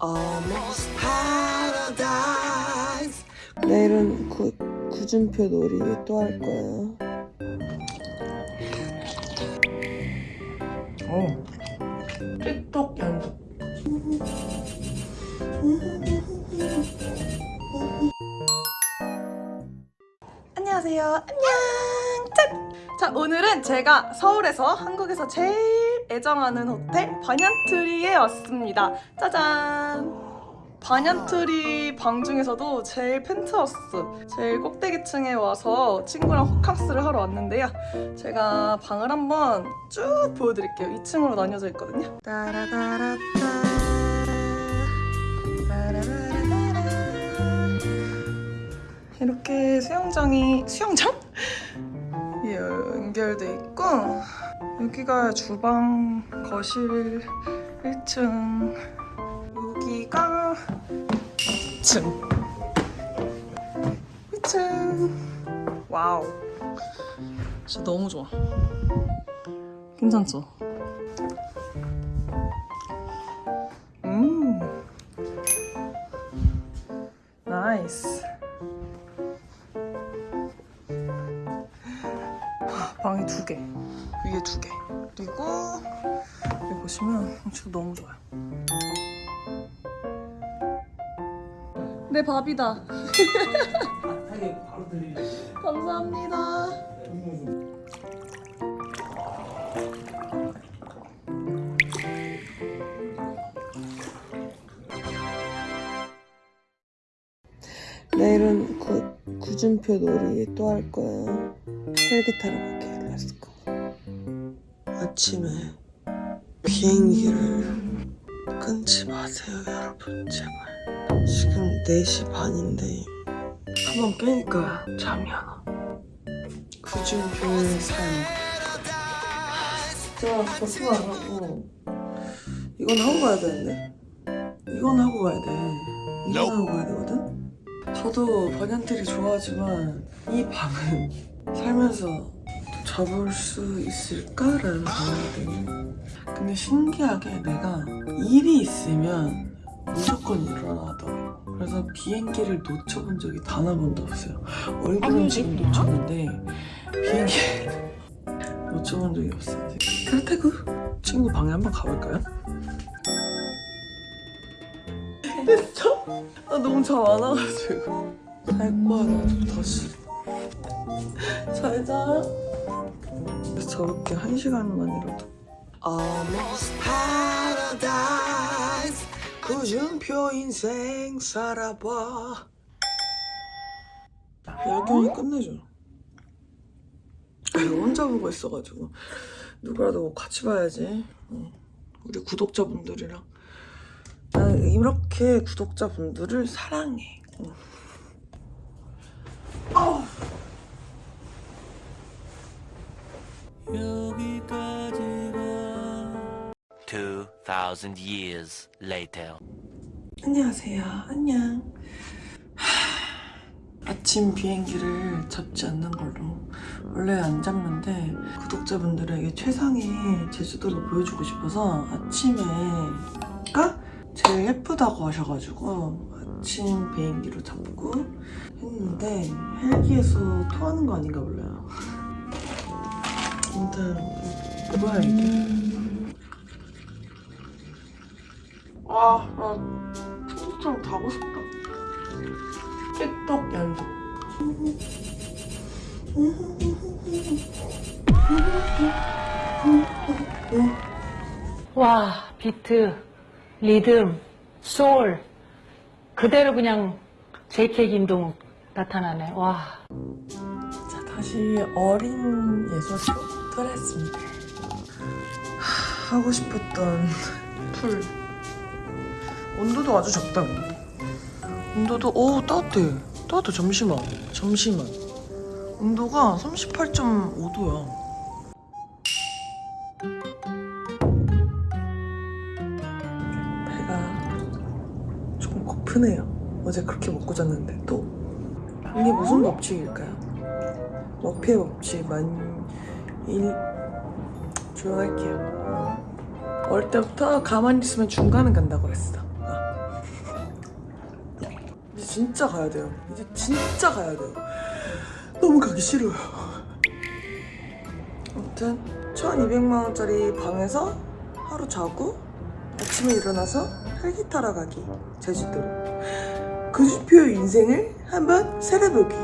Almost paradise 내일은 구, 구준표 놀이 또 할 거예요. 어. 틱톡 연습. 안녕하세요. 안녕. 짠. 자 오늘은 제가 서울에서 한국에서 제일 애정하는 호텔 반얀트리에 왔습니다. 짜잔. 반얀트리 방 중에서도 제일 펜트하우스, 제일 꼭대기층에 와서 친구랑 호캉스를 하러 왔는데요. 제가 방을 한번 쭉 보여드릴게요. 2층으로 나뉘어져 있거든요. 이렇게 수영장이 수영장? 예, 연결돼 있고 여기가 주방, 거실 1층. 여기가 2층 2층 와우. 진짜 너무 좋아. 괜찮죠? 음. 나이스. 방이 두 개, 위에 두 개. 그리고 여기 보시면 진짜 너무 좋아요. 내 밥이다. 감사합니다. 내일은 구, 구준표 놀이 또 할 거예요. 헬기 타러 갈게요. 아침에 비행기를 끊지 마세요, 여러분. 제발. 지금 4시 반인데 한번 깨니까 잠이 안 와. 구준표의 삶. 진짜 버스가 안 하고 이건 하고 가야 되는데 이건 하고 가야 돼. 이건 하고 가야 되거든? 저도 번연들이 좋아하지만 이 방은 살면서 또 접을 수 있을까라는 생각이 드네. 근데 신기하게 내가 일이 있으면 무조건 일어나더라고. 그래서 비행기를 놓쳐본 적이 단 한 번도 없어요. 얼굴은 지금 놓쳤는데 비행기 놓쳐본 적이 없어요. 탈태그 친구 방에 한번 가볼까요? 됐죠? 아 너무 잠 안 와가지고 잘 거야 나도 다시 잘자 저렇게 한 시간만이라도. Almost paradise. 구준표 인생 살아봐. 야경이 끝내줘. 아, 이거 혼자 보고 있어가지고. 누구라도 같이 봐야지. 어, 우리 구독자분들이랑. 난 이렇게 구독자분들을 사랑해. 어. Two thousand years later. 안녕하세요. 안녕. 하, 아침 비행기를 잡지 않는 걸로 원래 안 잡는데 구독자분들에게 최상의 제주도를 보여주고 싶어서 아침에가 제일 예쁘다고 하셔가지고 아침 비행기로 잡고 했는데 헬기에서 토하는 거 아닌가 몰라요. 아무튼 뭐야 이게? 아, 나 풍속처럼 가고 싶다. 틱톡 연습. 와, 비트, 리듬, 소울 그대로 그냥 JK 김동욱 나타나네. 와. 자, 다시 어린 예술로 하, 하고 싶었던 풀. 온도도 아주 적다. 온도도, 오, 따뜻해. 따뜻해, 잠시만. 잠시만. 온도가 38.5도야. 배가 조금 고프네요. 어제 그렇게 먹고 잤는데 또. 이게 무슨 법칙일까요? 머피의 법칙 만 일 조용할게요. 어릴 때부터 가만히 있으면 중간은 간다고 그랬어. 아. 진짜 가야 돼요. 이제 진짜 가야 돼요. 너무 가기 싫어요. 아무튼 1200만 원짜리 방에서 하루 자고 아침에 일어나서 헬기 타러 가기 제주도로 그 주표의 인생을 한번 살아보기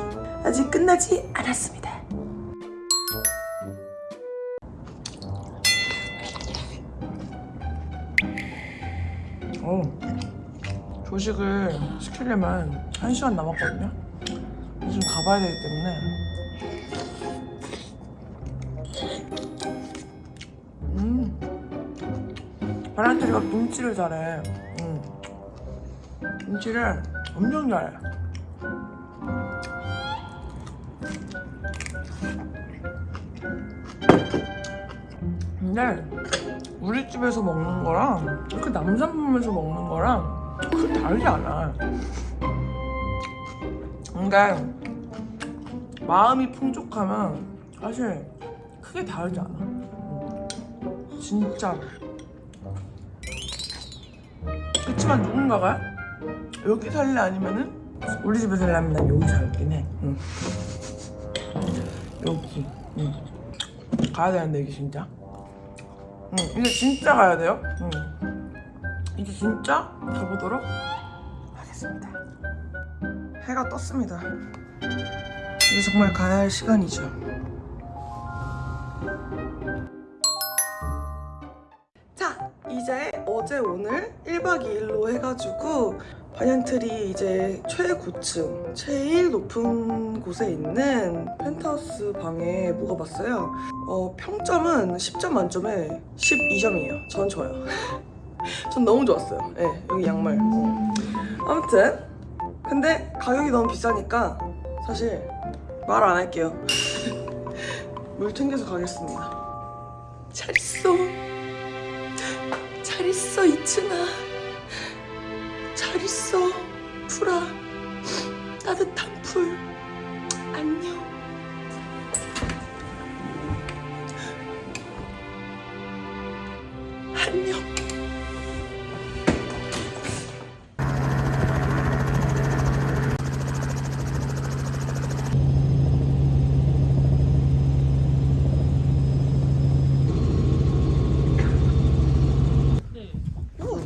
아직 끝나지 않았습니다. 어, 조식을 시키려면 1시간 남았거든요. 지금 가봐야 되기 때문에 음. 바란테리가 김치를 잘해. 음. 김치를 엄청 잘해. 근데 우리 집에서 먹는 거랑 그 남산품에서 먹는 거랑 그 다르지 않아. 그러니까 마음이 풍족하면 사실 크게 다르지 않아. 음. 진짜. 그렇지만 누군가가 여기 살래 아니면은 우리 집에 살려면 난 여기 살긴 해. 응. 여기. 응. 가야 되는데 이게 진짜. 응. 이제 진짜 가야 돼요. 응. 이제 진짜 가보도록 하겠습니다. 해가 떴습니다. 이제 정말 가야 할 시간이죠. 이제 어제 오늘 1박 2일로 해가지고 반얀트리 이제 최고층, 제일 높은 곳에 있는 펜트하우스 방에 묵어봤어요. 어, 평점은 10점 만점에 12점이에요. 전 좋아요. 전 너무 좋았어요. 네, 여기 양말. 어. 아무튼 근데 가격이 너무 비싸니까 사실 말 안 할게요. 물 챙겨서 가겠습니다. 잘 있어. 잘 있어 이춘아. 잘 있어 풀아. 따뜻한 풀.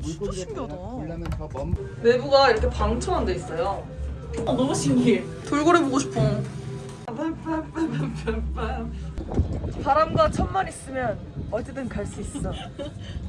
진짜 신기하다. 내부가 이렇게 방처럼 돼 있어요. 어, 너무 신기해. 돌고래 보고 싶어. 바람과 천만 있으면 어디든 갈 수 있어.